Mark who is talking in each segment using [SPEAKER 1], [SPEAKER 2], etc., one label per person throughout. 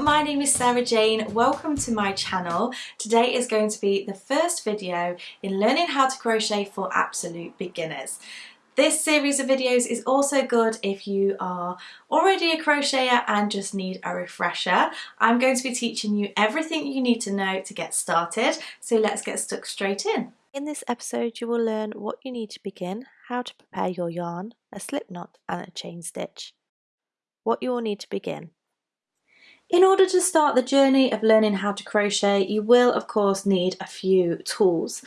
[SPEAKER 1] my name is Sarah Jane. Welcome to my channel. Today is going to be the first video in learning how to crochet for absolute beginners. This series of videos is also good if you are already a crocheter and just need a refresher. I'm going to be teaching you everything you need to know to get started, so let's get stuck straight in.
[SPEAKER 2] In this episode you will learn what you need to begin, how to prepare your yarn, a slip knot and a chain stitch. What you will need to begin.
[SPEAKER 1] In order to start the journey of learning how to crochet, you will of course need a few tools.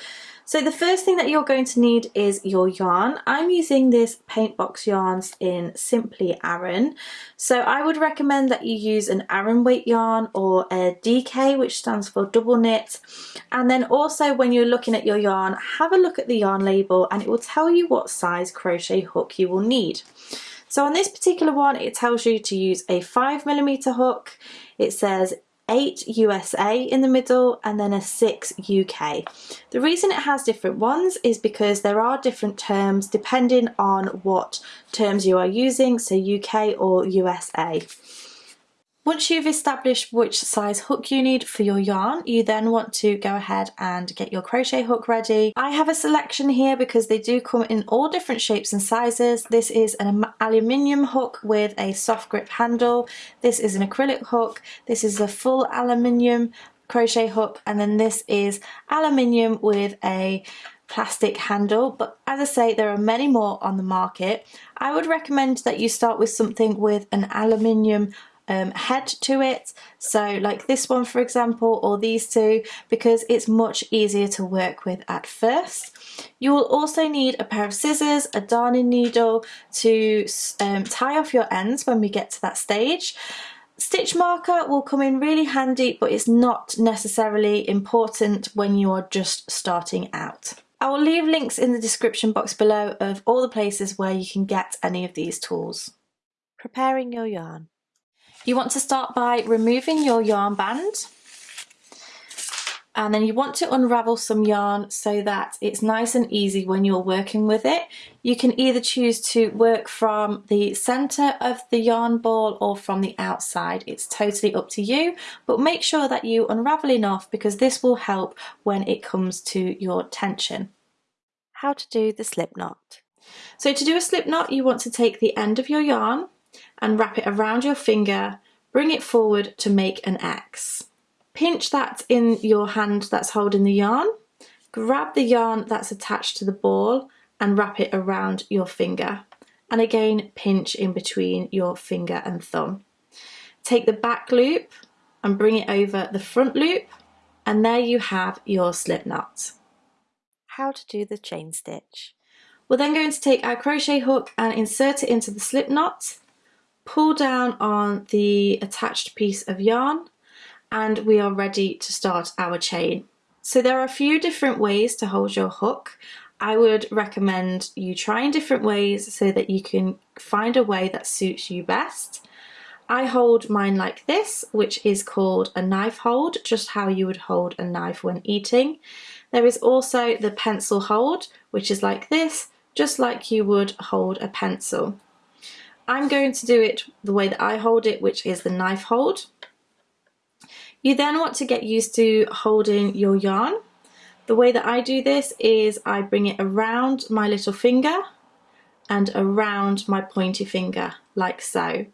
[SPEAKER 1] So the first thing that you're going to need is your yarn. I'm using this Paintbox Yarns in Simply Aran. So I would recommend that you use an Aran weight yarn or a DK which stands for double knit. And then also when you're looking at your yarn, have a look at the yarn label and it will tell you what size crochet hook you will need. So on this particular one, it tells you to use a five millimeter hook. It says 8 USA in the middle and then a 6 UK. The reason it has different ones is because there are different terms depending on what terms you are using, so UK or USA. Once you've established which size hook you need for your yarn, you then want to go ahead and get your crochet hook ready. I have a selection here because they do come in all different shapes and sizes. This is an aluminium hook with a soft grip handle. This is an acrylic hook. This is a full aluminium crochet hook and then this is aluminium with a plastic handle but as I say there are many more on the market. I would recommend that you start with something with an aluminium um, head to it so like this one for example or these two because it's much easier to work with at first. You will also need a pair of scissors, a darning needle to um, tie off your ends when we get to that stage. Stitch marker will come in really handy but it's not necessarily important when you are just starting out. I will leave links in the description box below of all the places where you can get any of these tools.
[SPEAKER 2] Preparing your yarn.
[SPEAKER 1] You want to start by removing your yarn band and then you want to unravel some yarn so that it's nice and easy when you're working with it. You can either choose to work from the center of the yarn ball or from the outside. It's totally up to you, but make sure that you unravel enough because this will help when it comes to your tension.
[SPEAKER 2] How to do the slip knot.
[SPEAKER 1] So to do a slip knot, you want to take the end of your yarn and wrap it around your finger, bring it forward to make an X. Pinch that in your hand that's holding the yarn, grab the yarn that's attached to the ball and wrap it around your finger. And again, pinch in between your finger and thumb. Take the back loop and bring it over the front loop and there you have your slip knot.
[SPEAKER 2] How to do the chain stitch.
[SPEAKER 1] We're then going to take our crochet hook and insert it into the slip knot pull down on the attached piece of yarn and we are ready to start our chain. So there are a few different ways to hold your hook. I would recommend you trying different ways so that you can find a way that suits you best. I hold mine like this, which is called a knife hold, just how you would hold a knife when eating. There is also the pencil hold, which is like this, just like you would hold a pencil. I'm going to do it the way that I hold it, which is the knife hold. You then want to get used to holding your yarn. The way that I do this is I bring it around my little finger and around my pointy finger, like so.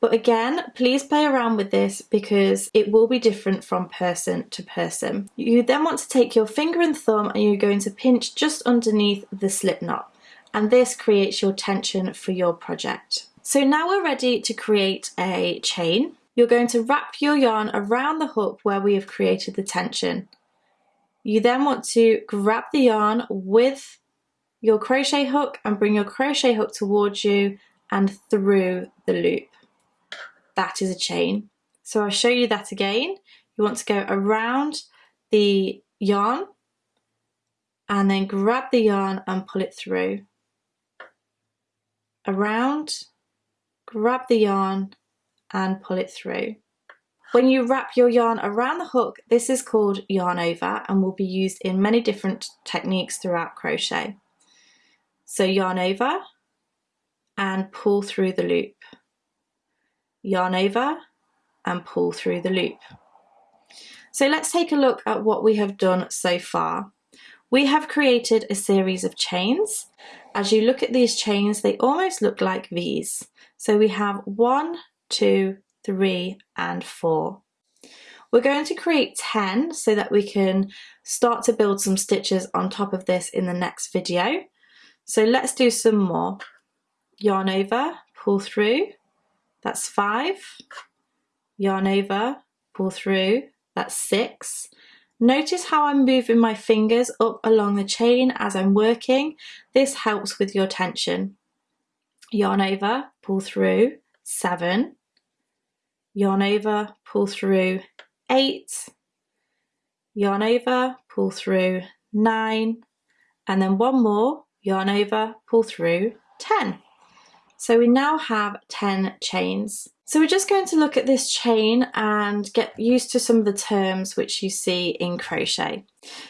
[SPEAKER 1] But again, please play around with this because it will be different from person to person. You then want to take your finger and thumb and you're going to pinch just underneath the slip knot and this creates your tension for your project. So now we're ready to create a chain. You're going to wrap your yarn around the hook where we have created the tension. You then want to grab the yarn with your crochet hook and bring your crochet hook towards you and through the loop. That is a chain. So I'll show you that again. You want to go around the yarn and then grab the yarn and pull it through around, grab the yarn and pull it through. When you wrap your yarn around the hook, this is called yarn over and will be used in many different techniques throughout crochet. So yarn over and pull through the loop. Yarn over and pull through the loop. So let's take a look at what we have done so far. We have created a series of chains. As you look at these chains, they almost look like V's. So we have one, two, three, and four. We're going to create 10 so that we can start to build some stitches on top of this in the next video. So let's do some more. Yarn over, pull through, that's five. Yarn over, pull through, that's six. Notice how I'm moving my fingers up along the chain as I'm working. This helps with your tension. Yarn over, pull through, seven. Yarn over, pull through, eight. Yarn over, pull through, nine. And then one more, yarn over, pull through, 10. So we now have 10 chains. So we're just going to look at this chain and get used to some of the terms which you see in crochet.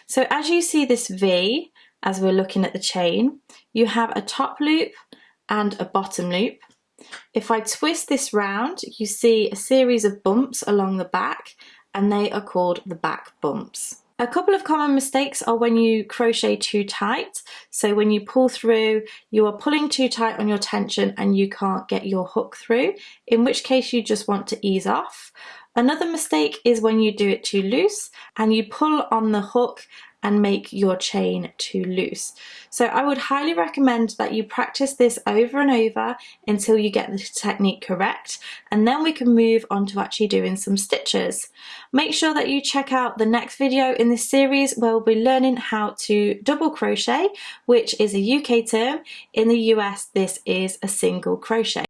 [SPEAKER 1] So as you see this V, as we're looking at the chain, you have a top loop and a bottom loop. If I twist this round, you see a series of bumps along the back and they are called the back bumps. A couple of common mistakes are when you crochet too tight. So when you pull through, you are pulling too tight on your tension and you can't get your hook through, in which case you just want to ease off. Another mistake is when you do it too loose and you pull on the hook and make your chain too loose. So I would highly recommend that you practice this over and over until you get the technique correct and then we can move on to actually doing some stitches. Make sure that you check out the next video in this series where we'll be learning how to double crochet which is a UK term. In the US this is a single crochet.